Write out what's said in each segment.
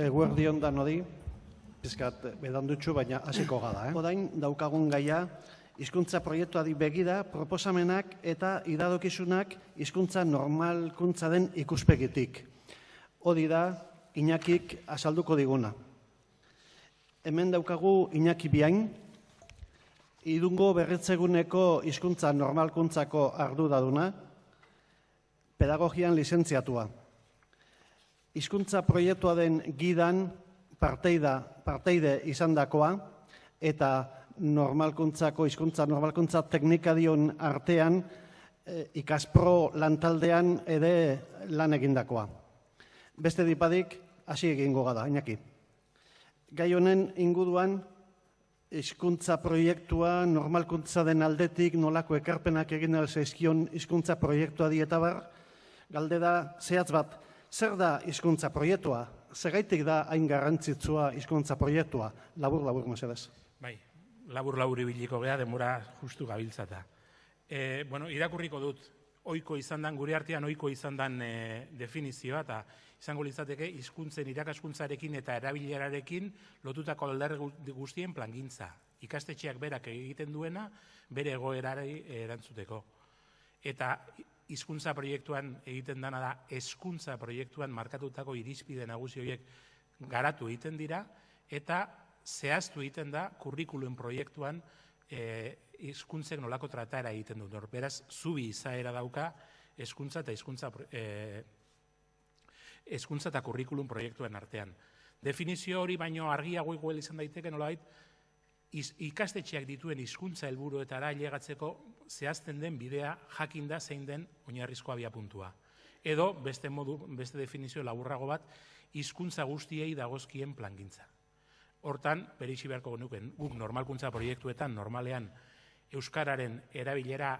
Eguerdi ondan hodi, pizkat bedandutxu, baina hasiko gada. Eh? Odain daukagun gaia, hizkuntza proiektuari begira, proposamenak eta iradokizunak hizkuntza normalkuntza den ikuspegitik. Hodi da, Iñakik azalduko diguna. Hemen daukagu Iñaki biain, idungo berritzeguneko hizkuntza normalkuntzako ardudaduna, pedagogian lizentziatua. Hizkuntza proiektua den gidan parteida, parteide izandakoa eta normalkuntzako hizkuntza normalkuntza teknika dion artean e, ikaspro lantaldean ere lan egindakoa. Beste dipadik, hasi egingo gada, inaki. Gai honen inguruan, hizkuntza proiektua, normalkuntza den aldetik, nolako ekarpenak egin alzaizkion hizkuntza proiektua dietabar, galde da, zehatz bat, zer da hizkuntza proiektua? Zergaitik da hain garrantzitsua hizkuntza proiektua? Labur, labur, mesedez. Bai, labur, labur ibiliko geha, demora justu gabiltzata. E, bueno, irakurriko dut, oiko izan dan, gure artean oiko izan dan e, definizioa, eta izango litzateke hizkuntzen irakaskuntzarekin eta erabilerarekin lotutako aldarri guztien plangintza. Ikastetxeak berak egiten duena bere egoerari erantzuteko. Eta hizkuntza proiektuan egiten dana da hezkuntza proiektuan markatutako irizpide nagusi horiek garatu egiten dira eta zehaztu egiten da kurrikuluen proiektuan eh hizkuntzek nolako tratara egiten du. Beraz, zubi izaera dauka hezkuntza eta hizkuntza eh hezkuntza eta kurrikulum proiektuen artean. Definizio hori baino argiago igual izan daiteke nolabait ikastetxeak dituen hizkuntza helburuetara ailegatzeko zehazten den bidea jakinda zein den oinarrizko abia puntua. Edo beste modu beste definizio laburrago bat hizkuntza guztiei dagozkien plangintza. Hortan, berixi beharko genuken, guk normalkuntza proiektuetan normalean euskararen erabilera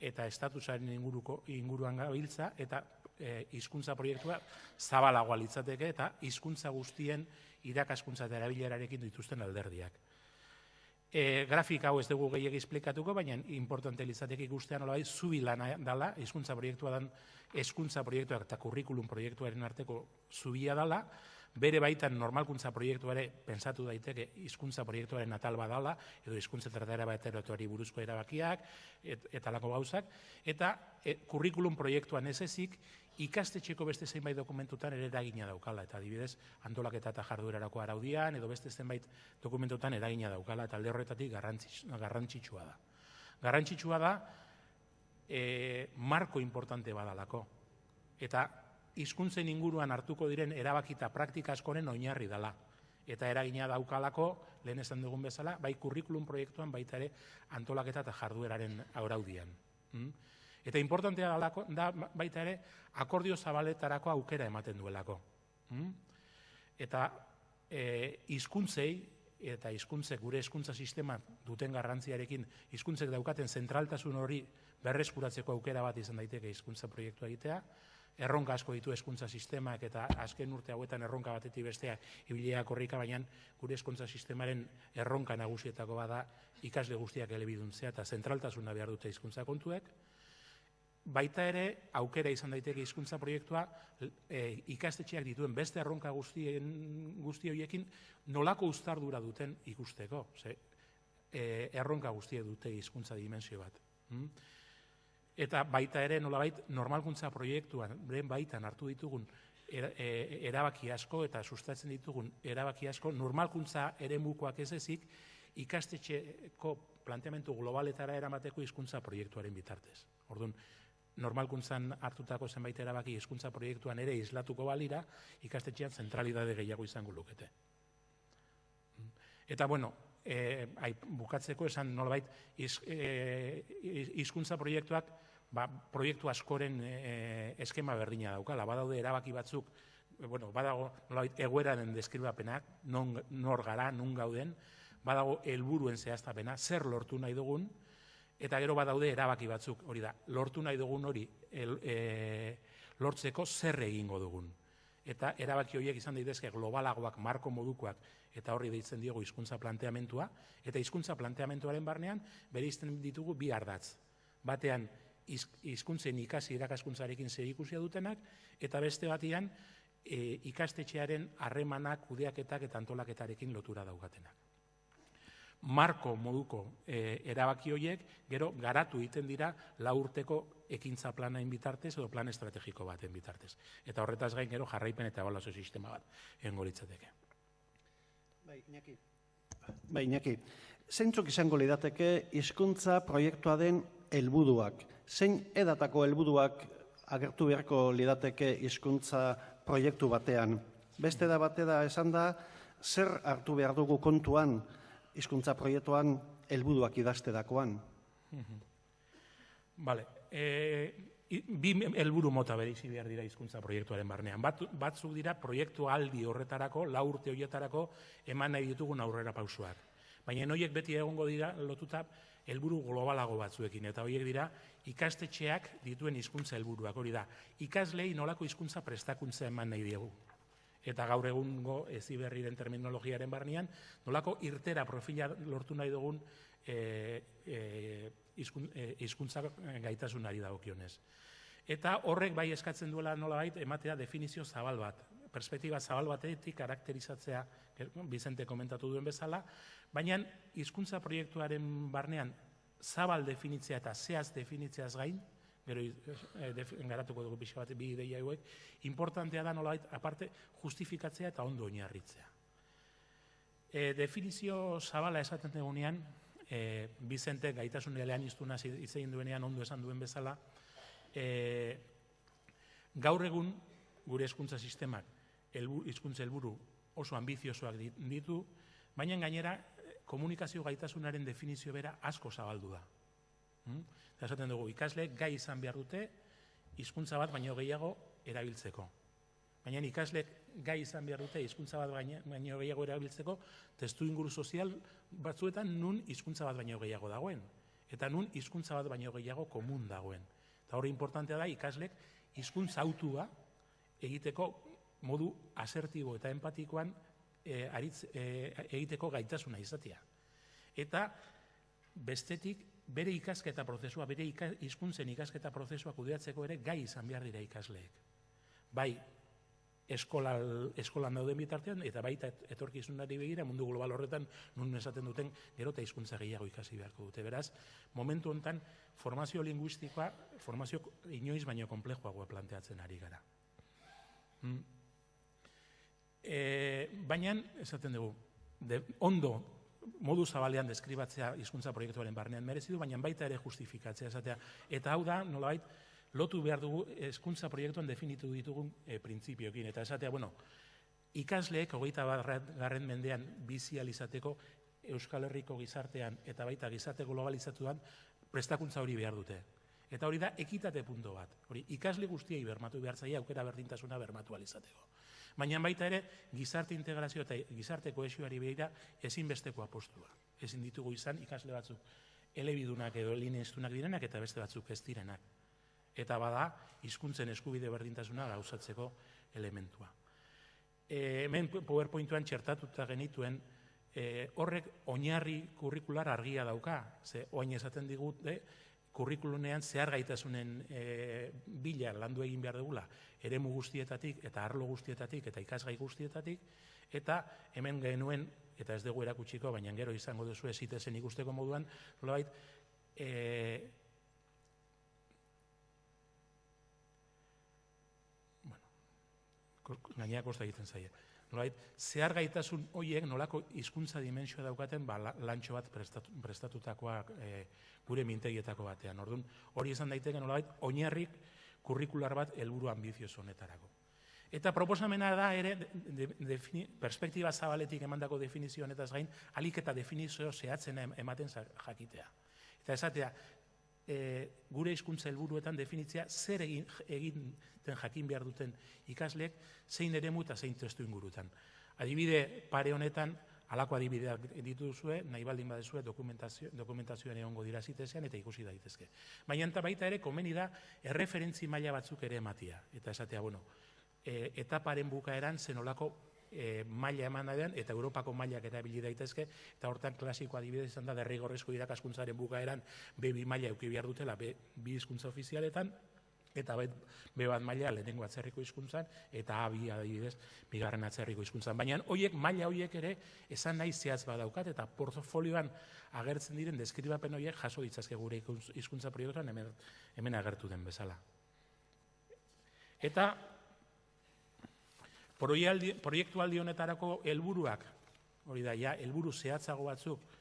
eta estatusaren inguruko inguruan gabiltza eta e, hizkuntza proiektua zabalagoa litzateke eta hizkuntza guztien irakaskuntza eta erabilerarekin dituzten alderdiak. E, grafik hau ez dugu gehiagi esplikatuko, baina importante litzateke ikustean nola zubi lana dala, hizkuntza proiektua dan, hezkuntza proiektuak eta kurrikulum proiektuaren arteko zubia dala, bere baitan normalkuntza proiektuare pensatu daiteke hizkuntza proiektuaren atal badala edo hizkuntza tratara bateratuari buruzko erabakiak et, eta lako gauzak. Eta e, kurrikulum proiektuan ez ezik ikastetxeko beste zenbait dokumentutan ere eragina daukala eta adibidez antolaketa eta jarduerarako araudian edo beste zenbait dokumentutan eragina daukala eta alde horretatik garrantzitsua da. Garrantzitsua da e, marko importante badalako eta hizkuntzen inguruan hartuko diren erabakita praktika askoren oinarri dela. Eta eragina daukalako, lehen esan dugun bezala, bai kurrikulum proiektuan baita ere antolaketa eta jardueraren auraudian. Mm? Eta importantea dalako, da baita ere akordio zabaletarako aukera ematen duelako. Mm? Eta e, hizkuntzei eta hizkuntzek gure hizkuntza sistema duten garrantziarekin hizkuntzek daukaten zentraltasun hori berreskuratzeko aukera bat izan daiteke hizkuntza proiektua egitea, erronka asko ditu hezkuntza sistemak eta azken urte hauetan erronka batetik bestea ibilea korrika baina gure hezkuntza sistemaren erronka nagusietako bada ikasle guztiak elebiduntzea eta zentraltasuna behar dute hizkuntza kontuek baita ere aukera izan daiteke hizkuntza proiektua e, ikastetxeak dituen beste erronka guztien guzti horiekin nolako uztardura duten ikusteko ze e, erronka guztiek dute hizkuntza dimensio bat mm? eta baita ere nolabait normalkuntza proiektuan beren baitan hartu ditugun e, erabaki asko eta sustatzen ditugun erabaki asko normalkuntza eremukoak ez ezik ikastetxeko planteamendu globaletara eramateko hizkuntza proiektuaren bitartez. Orduan, normalkuntzan hartutako zenbait erabaki hizkuntza proiektuan ere islatuko balira, ikastetxean zentralidade gehiago izango lukete. Eta bueno, e, ai, bukatzeko esan nolabait eh, hizkuntza proiektuak ba, proiektu askoren e, eskema berdina daukala. Badaude erabaki batzuk, bueno, badago nolabait egoeraren deskribapenak, non, nor gara, nun gauden, badago helburuen zehaztapena, zer lortu nahi dugun, eta gero badaude erabaki batzuk, hori da, lortu nahi dugun hori el, e, lortzeko zer egingo dugun. Eta erabaki horiek izan daitezke globalagoak, marko modukoak, eta horri deitzen diogu hizkuntza planteamentua, eta hizkuntza planteamentuaren barnean bere ditugu bi ardatz. Batean, hizkuntzen ikasi irakaskuntzarekin zer ikusia dutenak, eta beste batian, e, ikastetxearen harremanak, kudeaketak eta antolaketarekin lotura daugatenak. Marko moduko e, erabaki horiek, gero garatu egiten dira lau urteko ekintza planain bitartez edo plan estrategiko baten bitartez. Eta horretaz gain gero jarraipen eta ebaluazio sistema bat engolitzateke. Bai, Iñaki. Bai, Iñaki. Zeintzuk izango lidateke hizkuntza proiektua den helburuak? Zein edatako helburuak agertu beharko lidateke hizkuntza proiektu batean? Beste da bate da esan da, zer hartu behar dugu kontuan hizkuntza proiektuan helburuak idazterakoan? Bale, e, i- bi helburu mota bereizi behar dira hizkuntza proiektuaren barnean. Bat, batzuk dira proiektu aldi horretarako, lau urte horietarako eman nahi ditugun aurrera pausuak. Baina horiek beti egongo dira lotuta helburu globalago batzuekin eta horiek dira ikastetxeak dituen hizkuntza helburuak hori da. Ikaslei nolako hizkuntza prestakuntza eman nahi diegu. Eta gaur egungo eziberriren terminologiaren barnean, nolako irtera profila lortu nahi dugun e, e, hizkun- e, hizkuntza gaitasunari dagokionez. Eta horrek bai eskatzen duela nolabait ematea definizio zabal bat, perspektiba zabal batetik karakterizatzea, eh, Bizente komentatu duen bezala, baina hizkuntza proiektuaren barnean zabal definitzea eta zehaz definitzeaz gain, gero eh, def- garatuko dugu pixka bat bi ideia hauek, importantea da nolabait aparte justifikatzea eta ondo oinarritzea. E, definizio zabala esaten dugunean, e, Bizente gaitasun elean iztuna hitz egin duenean ondo esan duen bezala, e, gaur egun gure hezkuntza sistemak hizkuntza helburu oso ambiziosoak dit- ditu, baina gainera eh, komunikazio gaitasunaren definizio bera asko zabaldu da. Mm? Eta esaten dugu, ikasleek gai izan behar dute hizkuntza bat baino gehiago erabiltzeko. Baina ikasleek gai izan behar dute hizkuntza bat baino gehiago erabiltzeko testu inguru sozial batzuetan nun hizkuntza bat baino gehiago dagoen. Eta nun hizkuntza bat baino gehiago komun dagoen. Eta hori importantea da ikaslek hizkuntza autua egiteko modu asertibo eta empatikoan e, aritz, e, egiteko gaitasuna izatea. Eta bestetik bere ikasketa prozesua, bere hizkuntzen ikasketa prozesua kudeatzeko ere gai izan behar dira ikasleek. Bai, eskola, eskolan dauden bitartean, eta baita et- etorkizunari begira, mundu global horretan, nun esaten duten, gero eta hizkuntza gehiago ikasi beharko dute. Beraz, momentu hontan, formazio linguistikoa, formazio inoiz baino komplejoagoa planteatzen ari gara. Mm. E, baina, esaten dugu, de, ondo, modu zabalean deskribatzea hizkuntza proiektuaren barnean merezi du, baina baita ere justifikatzea esatea. Eta hau da, nolabait, lotu behar dugu hezkuntza proiektuan definitu ditugun e, printzipioekin. Eta esatea, bueno, ikasleek hogeita garren mendean bizializateko Euskal Herriko gizartean eta baita gizarte globalizatuan prestakuntza hori behar dute. Eta hori da ekitate punto bat. Hori ikasle guztiei bermatu behar zaia aukera berdintasuna bermatu alizateko. Baina baita ere gizarte integrazio eta gizarte kohesioari begira ezinbesteko apostua. Ezin ditugu izan ikasle batzuk elebidunak edo lineiztunak direnak eta beste batzuk ez direnak. Eta bada hizkuntzen eskubide berdintasuna gauzatzeko elementua. E, hemen PowerPointuan txertatuta genituen e, horrek oinarri kurrikular argia dauka. Ze oain esaten digute kurrikulunean zehar gaitasunen e, bila landu egin behar dugula eremu guztietatik eta arlo guztietatik eta ikasgai guztietatik eta hemen genuen eta ez dugu erakutsiko baina gero izango duzu ezitezen ikusteko moduan nolabait e, bueno, gainera kosta egiten zaie. Nolait, zehar gaitasun hoiek nolako hizkuntza dimensioa daukaten ba, la- lantxo bat prestatu, prestatutakoa e, gure mintegietako batean. Orduan, hori izan daiteke nolabait oinarrik kurrikular bat helburu ambizioso honetarako. Eta proposamena da ere de, de, defini, perspektiba zabaletik emandako definizio honetaz gain, alik eta definizio zehatzen em- ematen jakitea. Eta esatea, e, gure hizkuntza helburuetan definitzea zer egin, egiten jakin behar duten ikasleek zein eremu eta zein testu ingurutan. Adibide pare honetan, halako adibideak dituzue, nahi baldin badezue dokumentazio, dokumentazioan egongo dira zitezean eta ikusi daitezke. Baina eta baita ere komeni da erreferentzi maila batzuk ere ematia. Eta esatea, bueno, e, etaparen bukaeran zenolako e, maila eman den eta Europako mailak erabili daitezke eta hortan klasiko adibidez izan da derrigorrezko irakaskuntzaren bukaeran B2 maila eduki behar dutela B, bi hizkuntza ofizialetan eta bet, be bat maila lehenengo atzerriko hizkuntzan eta A bi adibidez bigarren atzerriko hizkuntzan. Baina hoiek maila hoiek ere esan nahi zehaz badaukat eta portfolioan agertzen diren deskribapen horiek jaso ditzazke gure hizkuntza proiektuan hemen, hemen agertu den bezala. Eta proialdi, proiektu aldi honetarako helburuak, hori da, ja, helburu zehatzago batzuk,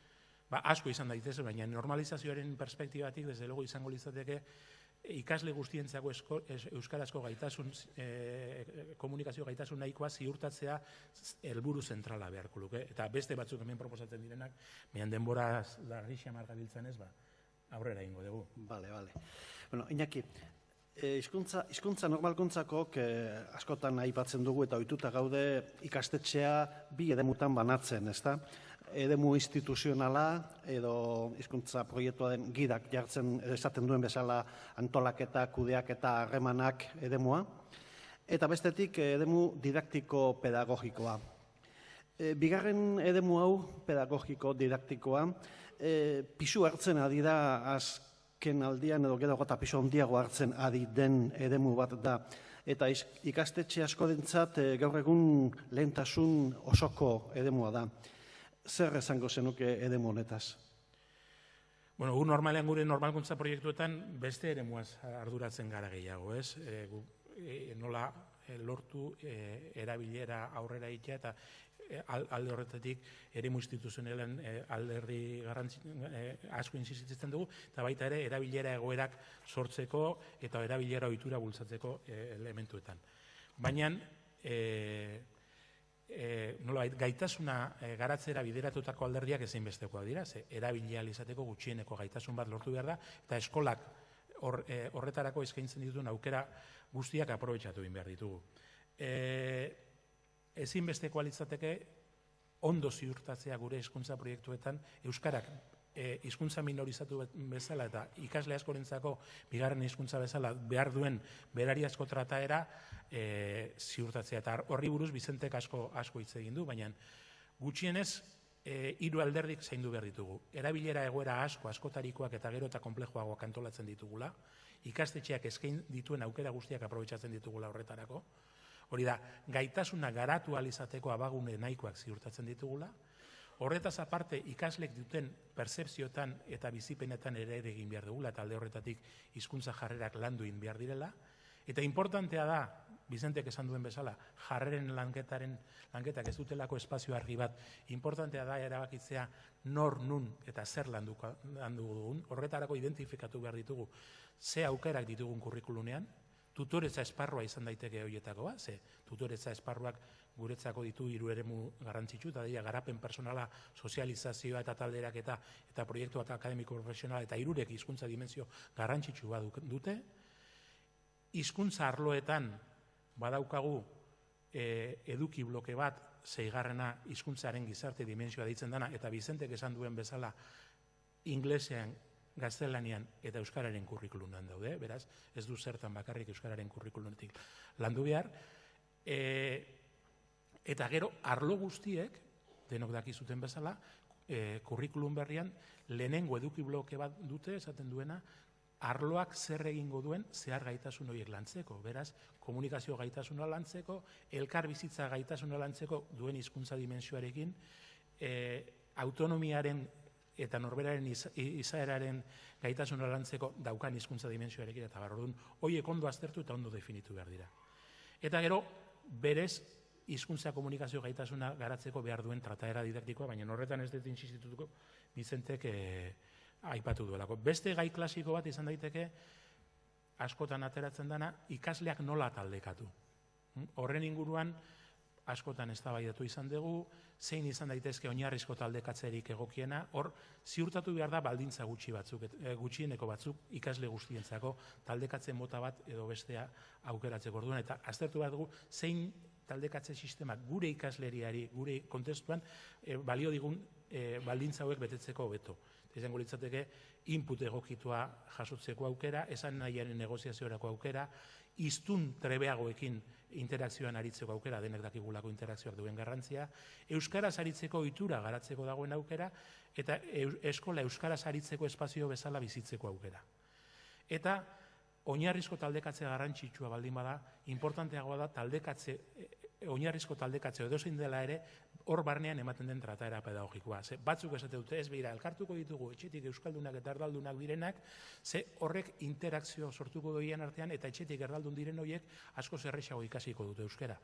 ba, asko izan daitez, baina normalizazioaren perspektibatik, desde luego izango litzateke, ikasle guztientzako esko, es, euskarazko gaitasun, e, komunikazio gaitasun nahikoa ziurtatzea helburu zentrala beharko luke. Eta beste batzuk hemen proposatzen direnak, mehan denbora larri xamar gabiltzan ez, ba, aurrera ingo dugu. Bale, bale. Bueno, Iñaki, e, hizkuntza, hizkuntza normalkuntzakok e, askotan aipatzen dugu eta ohituta gaude ikastetxea bi edemutan banatzen, ezta? Edemu instituzionala edo hizkuntza proiektua gidak jartzen esaten duen bezala antolaketa, kudeaketa, harremanak edemua. Eta bestetik edemu didaktiko pedagogikoa. E, bigarren edemu hau, pedagogiko, didaktikoa, e, pisu hartzen ari da azken aldian edo gero gota pisu handiago hartzen ari den edemu bat da. Eta ikastetxe asko dentzat e, gaur egun lehentasun osoko edemua da. Zer esango zenuke edemu honetaz? Bueno, gu normalean gure normalkuntza proiektuetan beste eremuaz arduratzen gara gehiago, ez? E, gu, e, nola lortu e, erabilera aurrera itea eta alde horretatik eremu instituzionalen e, alderdi garrantzi e, asko insistitzen dugu eta baita ere erabilera egoerak sortzeko eta erabilera ohitura bultzatzeko elementuetan. Baina e, e, nolabait, gaitasuna e, garatzera bideratutako alderdiak ezinbestekoak dira, ze erabilia izateko gutxieneko gaitasun bat lortu behar da, eta eskolak hor, e, horretarako eskaintzen dituen aukera guztiak aprobetxatu egin behar ditugu. E, ezinbestekoa litzateke ondo ziurtatzea gure hizkuntza proiektuetan euskarak e, hizkuntza minorizatu bet- bezala eta ikasle askorentzako bigarren hizkuntza bezala behar duen berariazko trataera e, ziurtatzea. Eta horri buruz Bizentek asko asko hitz egin du baina gutxienez e, hiru alderdik zaindu behar ditugu. Erabilera egoera asko, askotarikoak eta gero eta konplejoagoak antolatzen ditugula, ikastetxeak eskain dituen aukera guztiak aprobetsatzen ditugula horretarako, hori da, gaitasuna garatu alizateko abagune nahikoak ziurtatzen ditugula, Horretaz aparte, ikaslek duten percepziotan eta bizipenetan ere ere egin behar dugula, eta alde horretatik hizkuntza jarrerak landu egin behar direla. Eta importantea da, Bizentek esan duen bezala, jarreren lanketaren lanketak ez dutelako espazio argi bat, importantea da erabakitzea nor nun eta zer landuko, landu dugun, horretarako identifikatu behar ditugu ze aukerak ditugun kurrikulunean, tutoretza esparrua izan daiteke horietako bat, ze tutoretza esparruak guretzako ditu hiru eremu garrantzitsu, eta dira garapen personala, sozializazioa eta talderak eta eta proiektu eta akademiko profesionala eta hirurek hizkuntza dimensio garrantzitsu bat dute. Hizkuntza arloetan badaukagu e, eduki bloke bat, zeigarrena hizkuntzaren gizarte dimensioa ditzen dana, eta Bizentek esan duen bezala inglesean, gaztelanian eta euskararen kurrikulunan daude, beraz, ez du zertan bakarrik euskararen kurrikulunetik landu behar. E, eta gero, arlo guztiek, denok dakizuten bezala, e, kurrikulum berrian, lehenengo eduki bloke bat dute, esaten duena, arloak zer egingo duen zehar gaitasun horiek lantzeko. Beraz, komunikazio gaitasuna lantzeko, elkar bizitza gaitasuna lantzeko duen hizkuntza dimensioarekin, e, autonomiaren eta norberaren iz, izaeraren gaitasuna lantzeko daukan hizkuntza dimensioarekin eta barrodun, hoiek ondo aztertu eta ondo definitu behar dira. Eta gero, berez, hizkuntza komunikazio gaitasuna garatzeko behar duen trataera didaktikoa, baina horretan ez dut insistitutuko Bizentek eh, aipatu duelako. Beste gai klasiko bat izan daiteke, askotan ateratzen dana, ikasleak nola taldekatu. Mm? Horren inguruan, askotan eztabaidatu izan dugu, zein izan daitezke oinarrizko taldekatzerik egokiena, hor ziurtatu behar da baldintza gutxi batzuk, eh, gutxieneko batzuk ikasle guztientzako taldekatze mota bat edo bestea aukeratzeko orduan eta aztertu behar dugu zein taldekatze sistemak gure ikasleriari, gure kontestuan eh, balio digun eh, baldintza hauek betetzeko hobeto. Izango litzateke input egokitua jasotzeko aukera, esan nahiaren negoziaziorako aukera, iztun trebeagoekin interakzioan aritzeko aukera, denek dakigulako interakzioak duen garrantzia, euskaraz aritzeko ohitura garatzeko dagoen aukera, eta eskola euskaraz aritzeko espazio bezala bizitzeko aukera. Eta oinarrizko taldekatze garrantzitsua baldin bada, importanteagoa da taldekatze, oinarrizko taldekatze edozein dela ere, hor barnean ematen den trataera pedagogikoa. Ze batzuk esate dute ez behira, elkartuko ditugu etxetik euskaldunak eta erdaldunak direnak, ze horrek interakzio sortuko doien artean eta etxetik erdaldun diren horiek asko zerrexago ikasiko dute euskara.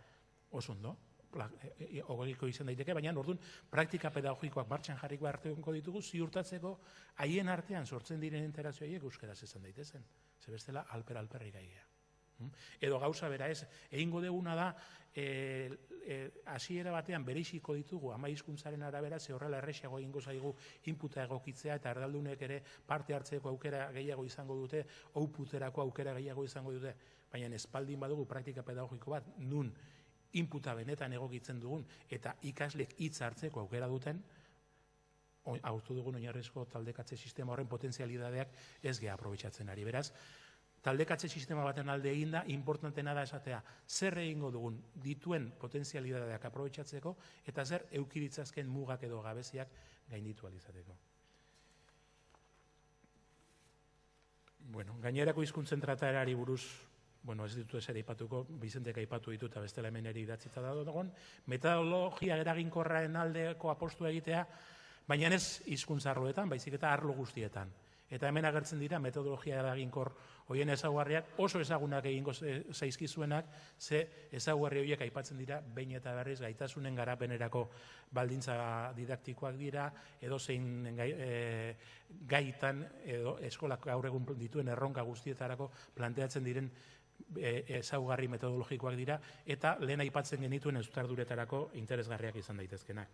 Oso ondo, ogegiko izan daiteke, baina orduan praktika pedagogikoak martxan jarriko arteko ditugu ziurtatzeko haien artean sortzen diren interazioiek euskaraz izan daitezen. Ze bestela alper alperri gaia. Hm? Edo gauza bera ez, egingo deguna da, e, e, hasiera batean bereixiko ditugu ama hizkuntzaren arabera ze horrela erresago egingo zaigu inputa egokitzea eta erdaldunek ere parte hartzeko aukera gehiago izango dute, outputerako aukera gehiago izango dute, baina espaldin badugu praktika pedagogiko bat nun inputa benetan egokitzen dugun eta ikaslek hitz hartzeko aukera duten, aurtu dugun oinarrizko taldekatze sistema horren potentzialidadeak ez geha aprobetsatzen ari. Beraz, taldekatze sistema baten alde eginda, importantena da esatea, zer egingo dugun dituen potentzialidadeak aprobetsatzeko eta zer eukiritzazken mugak edo gabeziak gainditu alizateko. Bueno, gainerako hizkuntzen trataerari buruz bueno, ez ditu eser aipatuko, Bizentek aipatu ditu eta bestela hemen eri idatzita da dagoen, metodologia eraginkorraen aldeko apostu egitea, baina ez hizkuntzarroetan, baizik eta arlo guztietan. Eta hemen agertzen dira metodologia eraginkor hoien ezaguarriak oso ezagunak egingo zaizkizuenak, ze ezaguarri horiek aipatzen dira behin eta berriz gaitasunen garapenerako baldintza didaktikoak dira, edo zein e, gaitan, edo eskolak gaur egun dituen erronka guztietarako planteatzen diren E, ezaugarri metodologikoak dira eta lehen aipatzen genituen euskarduretarako interesgarriak izan daitezkenak.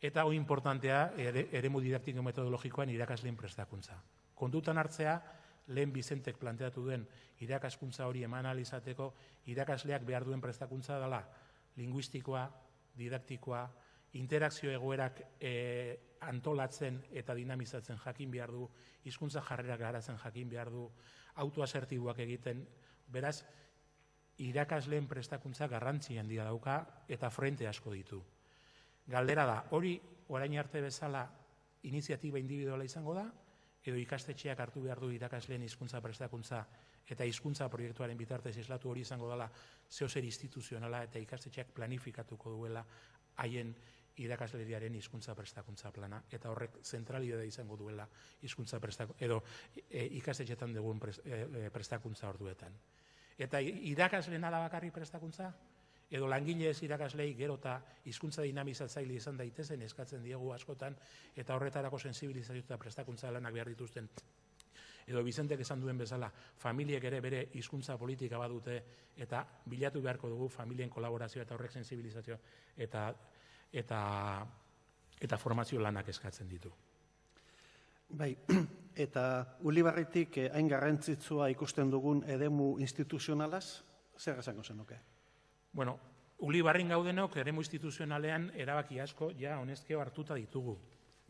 Eta hori importantea ere, eremu didaktiko metodologikoan irakasleen prestakuntza. Kondutan hartzea, lehen Bizentek planteatu duen irakaskuntza hori eman alizateko, irakasleak behar duen prestakuntza dela linguistikoa, didaktikoa, interakzio egoerak e, antolatzen eta dinamizatzen jakin behar du, hizkuntza jarrerak garatzen jakin behar du, autoasertibuak egiten, beraz, irakasleen prestakuntza garrantzi handia dauka eta frente asko ditu. Galdera da, hori orain arte bezala iniziatiba individuala izango da, edo ikastetxeak hartu behar du irakasleen hizkuntza prestakuntza eta hizkuntza proiektuaren bitartez islatu hori izango dela zehozer instituzionala eta ikastetxeak planifikatuko duela haien irakasleriaren hizkuntza prestakuntza plana eta horrek zentralidade izango duela hizkuntza prestakuntza edo e, ikastetxetan dugun e, e, prestakuntza orduetan. Eta irakasleen ala bakarri prestakuntza edo langile ez irakaslei gero eta hizkuntza dinamizatzaile izan daitezen eskatzen diegu askotan eta horretarako sensibilizazio eta prestakuntza lanak behar dituzten edo Bizentek esan duen bezala, familiek ere bere hizkuntza politika badute eta bilatu beharko dugu familien kolaborazioa eta horrek sensibilizazioa eta eta eta formazio lanak eskatzen ditu. Bai, eta Ulibarritik eh, hain garrantzitsua ikusten dugun edemu instituzionalaz, zer esango zenuke? Bueno, Ulibarrin gaudenok eremu instituzionalean erabaki asko ja honezkeo hartuta ditugu.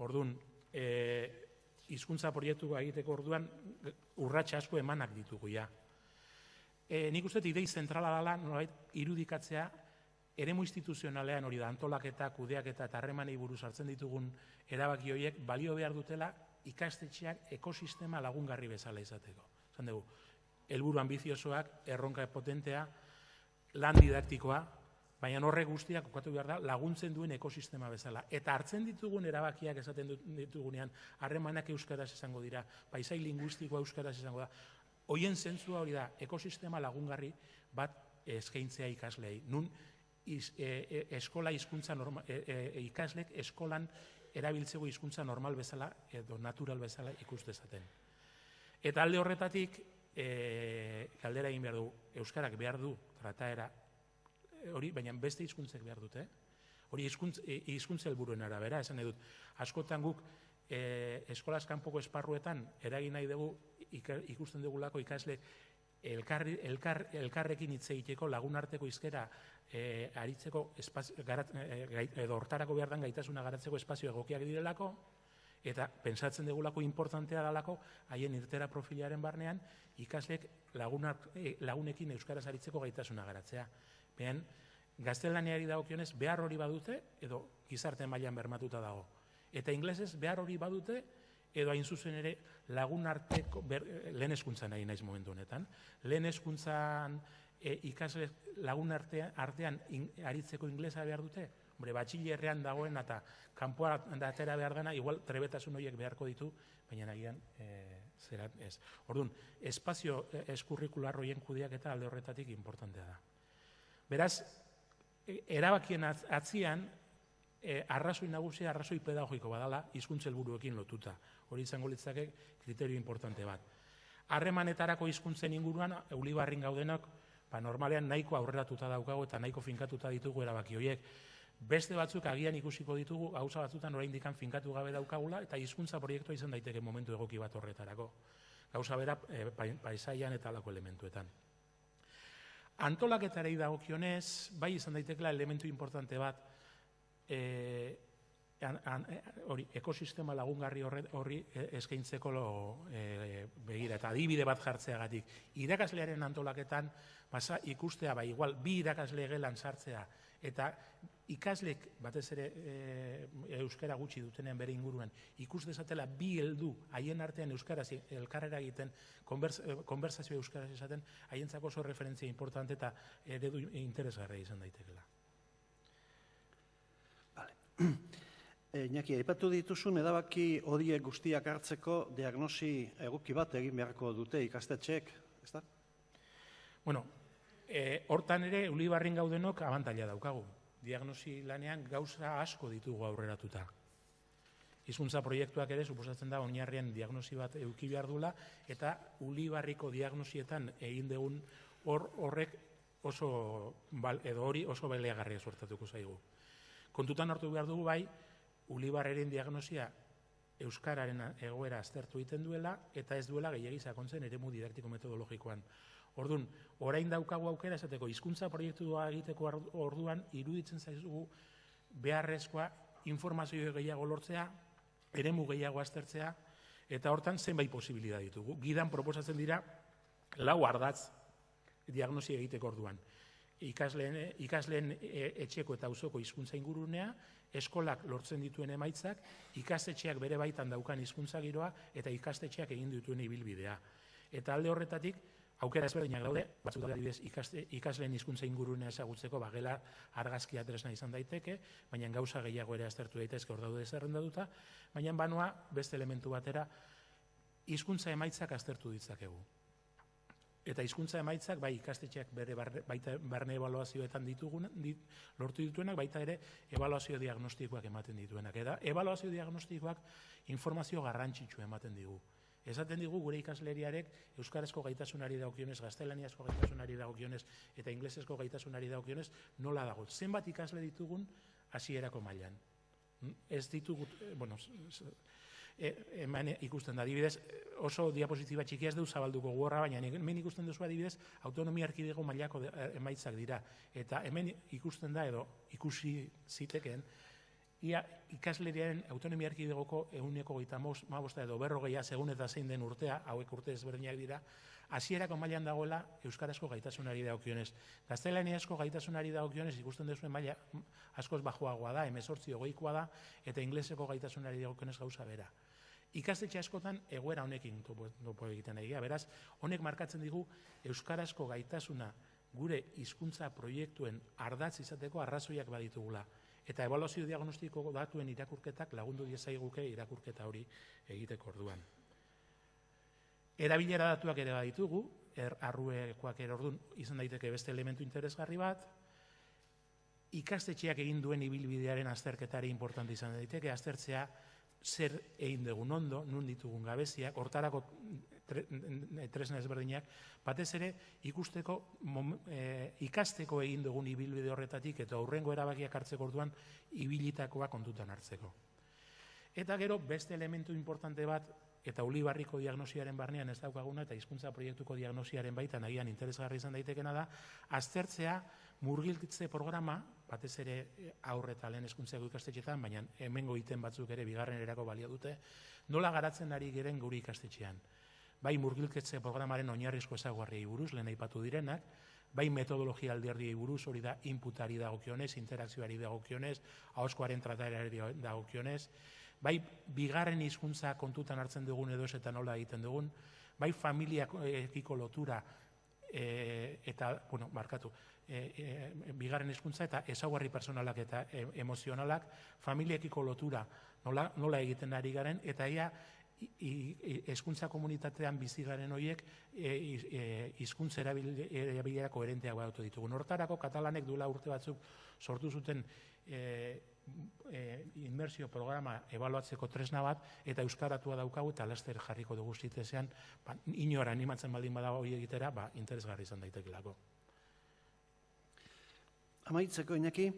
Ordun, eh hizkuntza proiektu egiteko orduan urratsa asko emanak ditugu ja. Eh nik uste idei zentrala dela nolabait irudikatzea eremu instituzionalean hori da antolaketa, kudeaketa eta harremanei buruz hartzen ditugun erabaki horiek balio behar dutela ikastetxeak ekosistema lagungarri bezala izateko. Zan dugu, helburu ambiziosoak, erronka potentea, lan didaktikoa, baina horre guztiak okatu behar da laguntzen duen ekosistema bezala. Eta hartzen ditugun erabakiak esaten ditugunean, harremanak euskaraz izango dira, paisai linguistikoa euskaraz izango da. Hoien zentzua hori da, ekosistema lagungarri bat eskaintzea ikaslei. Nun, iz, e, e, eskola hizkuntza normal, e, e, ikaslek eskolan erabiltzeko hizkuntza normal bezala edo natural bezala ikus dezaten. Eta alde horretatik, e, galdera egin behar du, Euskarak behar du trataera hori, baina beste hizkuntzek behar dute. Hori hizkuntz, hizkuntza helburuen arabera, esan dut, askotan guk e, eskolaz kanpoko esparruetan eragin nahi dugu ikusten dugulako ikasle elkar, elkar, elkarrekin hitz egiteko lagunarteko izkera e, aritzeko espazio, garat, e, edo hortarako behar den gaitasuna garatzeko espazio egokiak direlako, eta pensatzen degulako importantea dalako, haien irtera profilaren barnean, ikaslek lagunak, e, lagunekin euskaraz aritzeko gaitasuna garatzea. Behan, gaztelaniari dagokionez behar hori badute, edo gizarte mailan bermatuta dago. Eta inglesez behar hori badute, edo hain zuzen ere lagun arteko, ber, lehen eskuntzan nahi naiz momentu honetan, lehen eskuntzan e, ikasle lagun artean, artean in, aritzeko inglesa behar dute, Hombre, batxilerrean dagoen eta kanpoa atera behar dena, igual trebetasun horiek beharko ditu, baina nahian e, zerat ez. Orduan, espazio eskurrikular horien kudiak eta alde horretatik importantea da. Beraz, e, erabakien atzian, e, arrazoi nagusia, arrazoi pedagogiko badala, hizkuntza helburuekin lotuta. Hori izango litzake kriterio importante bat. Harremanetarako hizkuntzen inguruan, eulibarrin gaudenak, ba, normalean nahiko aurreratuta daukago eta nahiko finkatuta ditugu erabaki horiek. Beste batzuk agian ikusiko ditugu, gauza batzutan oraindik finkatu gabe daukagula, eta hizkuntza proiektua izan daiteke momentu egoki bat horretarako. Gauza bera e, paisaian eta alako elementuetan. Antolaketari dagokionez, bai izan daitekela elementu importante bat, e, hori, ekosistema lagungarri horri eskaintzeko lo, e, begira, eta adibide bat jartzeagatik. Irakaslearen antolaketan, basa ikustea, bai, igual, bi irakasle gelan sartzea, eta ikaslek batez ere e, euskara gutxi dutenean bere inguruan ikus dezatela bi heldu haien artean euskaraz elkarrera egiten eh, konversazio euskaraz esaten haientzako oso referentzia importante eta eredu interesgarria izan daitekeela. Vale. E, Iñaki, aipatu dituzun edabaki horiek guztiak hartzeko diagnosi egoki bat egin beharko dute ikastetxeek, ezta? Bueno, e, hortan ere ulibarrin gaudenok abantaila daukagu diagnosi lanean gauza asko ditugu aurreratuta. Hizkuntza proiektuak ere suposatzen da oinarrian diagnosi bat eduki behar dula eta ulibarriko diagnosietan egin dugun hor horrek oso bal, edo hori oso beleagarria sortatuko zaigu. Kontutan hartu behar dugu bai, ulibarreren diagnosia euskararen egoera aztertu egiten duela eta ez duela gehiagiz sakontzen eremu didaktiko metodologikoan. Orduan, orain daukagu aukera esateko hizkuntza proiektu egiteko orduan iruditzen zaizugu beharrezkoa informazio gehiago lortzea, eremu gehiago aztertzea eta hortan zenbait posibilidad ditugu. Gidan proposatzen dira lau ardatz diagnosi egiteko orduan. Ikasleen, ikasleen e, etxeko eta auzoko hizkuntza ingurunea, eskolak lortzen dituen emaitzak, ikastetxeak bere baitan daukan hizkuntza giroa eta ikastetxeak egin dituen ibilbidea. Eta alde horretatik, aukera ezberdinak daude, batzuk da adibidez ikasleen hizkuntza ingurunea ezagutzeko bagela argazkia tresna izan daiteke, baina gauza gehiago ere aztertu daitezke hor daude zerrendatuta, baina banoa beste elementu batera hizkuntza emaitzak aztertu ditzakegu. Eta hizkuntza emaitzak bai ikastetxeak bere baita barne ebaluazioetan ditugun dit, lortu dituenak baita ere ebaluazio diagnostikoak ematen dituenak. Eta ebaluazio diagnostikoak informazio garrantzitsu ematen digu. Esaten digu gure ikasleriarek euskarazko gaitasunari dagokionez, gaztelaniazko gaitasunari dagokionez eta inglesezko gaitasunari dagokionez nola dago. Zenbat ikasle ditugun hasierako mailan. Mm? Ez ditugu, eh, bueno, e, eman ikusten da, adibidez, oso diapositiba txikia ez du zabalduko gorra, baina hemen ikusten duzu adibidez, autonomia arkidego mailako eh, emaitzak dira. Eta hemen ikusten da, edo ikusi ziteken, ia ikasleriaren autonomia erkidegoko eguneko gaita mabosta edo berrogeia segun eta zein den urtea, hauek urte ezberdinak dira, hasierako mailan dagoela Euskarazko gaitasunari dagokionez. Gaztelaniazko gaitasunari dagokionez ikusten duzuen maila askoz bajoagoa da, emezortzi ogoikoa da, eta ingleseko gaitasunari dagokionez gauza bera. Ikastetxe askotan egoera honekin topo egiten egia. Beraz, honek markatzen digu Euskarazko gaitasuna gure hizkuntza proiektuen ardatz izateko arrazoiak baditugula. Eta evaluazio diagnostiko datuen irakurketak lagundu diezaiguke irakurketa hori egiteko orduan. Erabilera datuak ere baditugu, er, arruekoak ere orduan izan daiteke beste elementu interesgarri bat, ikastetxeak egin duen ibilbidearen azterketari importante izan daiteke, aztertzea zer egin dugun ondo, nun ditugun gabeziak, hortarako tresna ezberdinak, batez ere ikusteko e, ikasteko egin dugun ibilbide horretatik eta aurrengo erabakiak hartzeko orduan ibilitakoa kontutan hartzeko. Eta gero beste elementu importante bat eta ulibarriko diagnosiaren barnean ez daukaguna eta hizkuntza proiektuko diagnosiaren baitan agian interesgarri izan daitekena da aztertzea murgiltze programa batez ere aurre eta lehen hezkuntzako ikastetxetan baina hemengo iten batzuk ere bigarren erako balio dute nola garatzen ari geren guri ikastetxean? Bai murgilketze programaren oinarrizko ezaguarriei buruz, lehen aipatu direnak, bai metodologia alderdiei buruz, hori da inputari dagokionez, interakzioari dagokionez, ahoskoaren tratareari dagokionez, bai bigarren hizkuntza kontutan hartzen dugun edo ez eta nola egiten dugun, bai familiakiko lotura e, eta, bueno, markatu, e, e, bigarren hizkuntza eta ezaugarri personalak eta e, emozionalak, familiakiko lotura nola, nola egiten ari garen, eta ia hezkuntza komunitatean bizi garen horiek hizkuntza e, e, erabilera koherenteak badautu ditugu. Hortarako katalanek duela urte batzuk sortu zuten e, e, inmersio programa ebaluatzeko tresna bat, eta euskaratua daukagu eta laster jarriko dugu zitezean, ba, inora animatzen baldin badago hori egitera, ba, interesgarri izan daitekelako. Amaitzeko, Iñaki,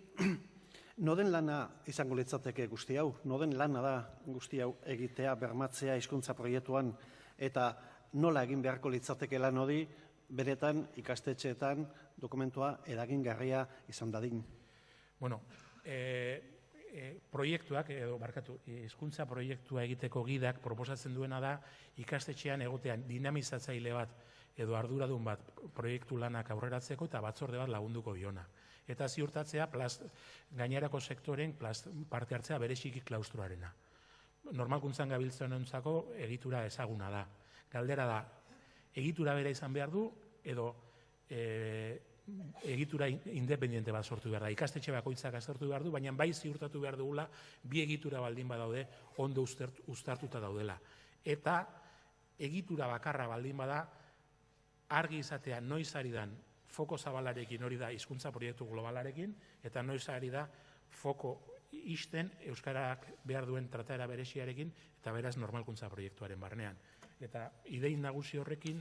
noden lana izango litzateke guzti hau, noden lana da guzti hau egitea, bermatzea hizkuntza proiektuan, eta nola egin beharko litzateke lan hori, beretan ikastetxeetan dokumentua eragingarria izan dadin. Bueno, e, e, proiektuak, edo barkatu, hizkuntza proiektua egiteko gidak proposatzen duena da ikastetxean egotean dinamizatzaile bat edo arduradun bat proiektu lanak aurreratzeko eta batzorde bat lagunduko biona eta ziurtatzea plast, gainerako sektoren plast, parte hartzea bereziki klaustruarena. Normalkuntzan gabiltzen entzako egitura ezaguna da. Galdera da, egitura bera izan behar du, edo e, egitura independiente bat sortu behar da. Ikastetxe bakoitzak aztertu behar du, baina bai ziurtatu behar dugula, bi egitura baldin badaude, ondo ustartuta daudela. Eta egitura bakarra baldin bada, argi izatea noiz ari dan foko zabalarekin hori da hizkuntza proiektu globalarekin, eta noiz ari da foko isten Euskarak behar duen trataera bereziarekin, eta beraz normalkuntza proiektuaren barnean. Eta idein nagusi horrekin,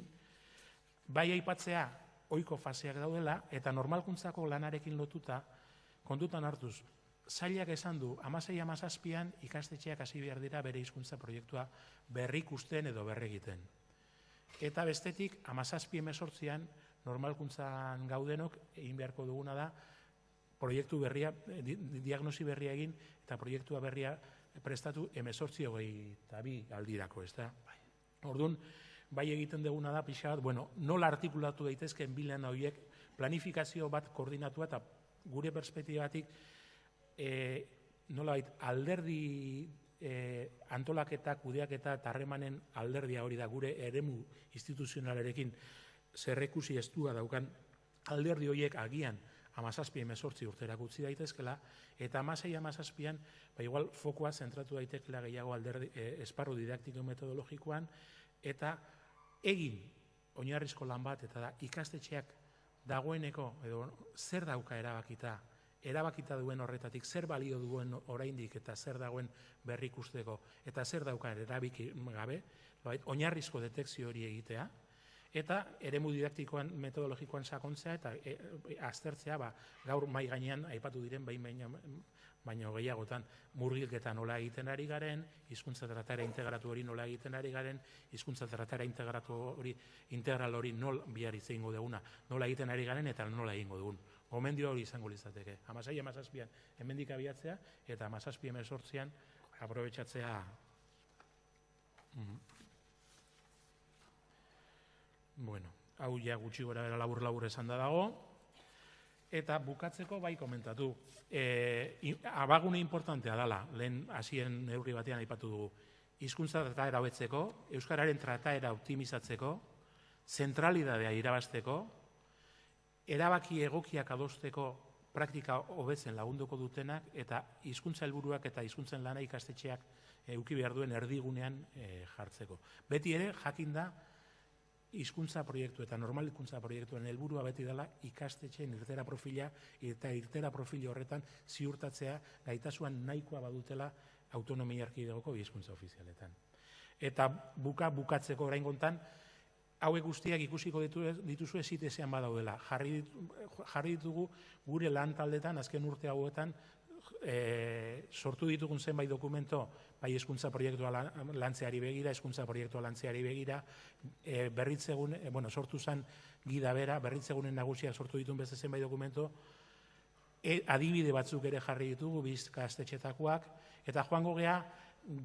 bai aipatzea oiko faseak daudela, eta normalkuntzako lanarekin lotuta, kontutan hartuz, zailak esan du, amasei amazazpian ikastetxeak hasi behar dira bere hizkuntza proiektua berrikusten edo berregiten. Eta bestetik, amazazpi emezortzian, normalkuntzan gaudenok egin beharko duguna da proiektu berria, diagnosi berria egin eta proiektua berria prestatu emezortzi hogei eta bi aldirako, ez da? Orduan, bai egiten duguna da, pixa bat, bueno, nola artikulatu daitezkeen bilen horiek planifikazio bat koordinatua eta gure perspektibatik e, nola bait, alderdi e, antolaketa, kudeaketa eta harremanen alderdia hori da gure eremu instituzionalarekin zerrekusi estua daukan alderdi horiek agian amazazpi emezortzi urterak utzi daitezkela, eta amasei amazazpian, ba igual fokoa zentratu daitekela gehiago alderdi, e, esparru didaktiko metodologikoan, eta egin oinarrizko lan bat, eta da ikastetxeak dagoeneko, edo zer dauka erabakita, erabakita duen horretatik, zer balio duen oraindik eta zer dagoen berrikusteko, eta zer dauka erabiki gabe, oinarrizko detekzio hori egitea, eta eremu didaktikoan metodologikoan sakontzea eta e, aztertzea ba, gaur mai gainean aipatu diren bain baina gehiagotan murgilketa nola egiten ari garen, hizkuntza tratara integratu hori nola egiten ari garen, hizkuntza tratara integratu hori integral hori nol bihar izango duguna, nola egiten ari garen eta nola egingo dugun. Gomendio hori izango litzateke. Amasai, amazazpian, hemendik abiatzea, eta amazazpi emezortzian, aprobetsatzea mm Bueno, hau ja gutxi gora bera labur labur esan da dago. Eta bukatzeko bai komentatu. E, abagune importantea dala, lehen hasien neurri batean aipatu dugu. Hizkuntza trataera hobetzeko, euskararen trataera optimizatzeko, zentralidadea irabasteko, erabaki egokiak adosteko praktika hobetzen lagunduko dutenak eta hizkuntza helburuak eta hizkuntzen lana ikastetxeak eduki behar duen erdigunean e, jartzeko. Beti ere jakinda hizkuntza proiektu eta normalikuntza proiektuen helburua beti dela ikastetxeen irtera profila eta irtera profil horretan ziurtatzea gaitasuan nahikoa badutela autonomia arkidegoko hizkuntza ofizialetan. Eta buka bukatzeko orain gontan, hauek guztiak ikusiko ditu, dituzu ezitezean badaudela. Jarri, jarri ditugu gure lan taldetan, azken urte hauetan, e, sortu ditugun zenbait dokumento, bai eskuntza proiektua lantzeari begira, eskuntza proiektua lantzeari begira, e, berritzegun, e, bueno, sortu zen gida bera, berritzegunen nagusiak sortu ditun beste zenbait dokumento, e, adibide batzuk ere jarri ditugu, bizka astetxetakoak, eta joango gea,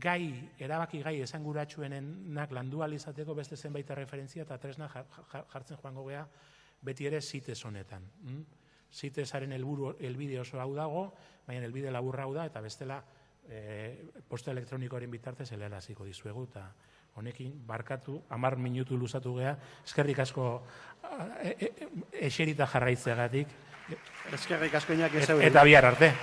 gai, erabaki gai esanguratsuenenak landu izateko beste zenbait referentzia eta tresna jartzen joango gea, beti ere zitez honetan. Mm? Zitezaren helburu helbide oso hau dago, baina helbide laburra hau da eta bestela e, posta elektronikoaren bitartez helaraziko dizuegu, eta honekin barkatu, amar minutu luzatu gea, eskerrik asko e, e, e, eserita jarraitzeagatik, Eskerrik asko ez eta bihar arte.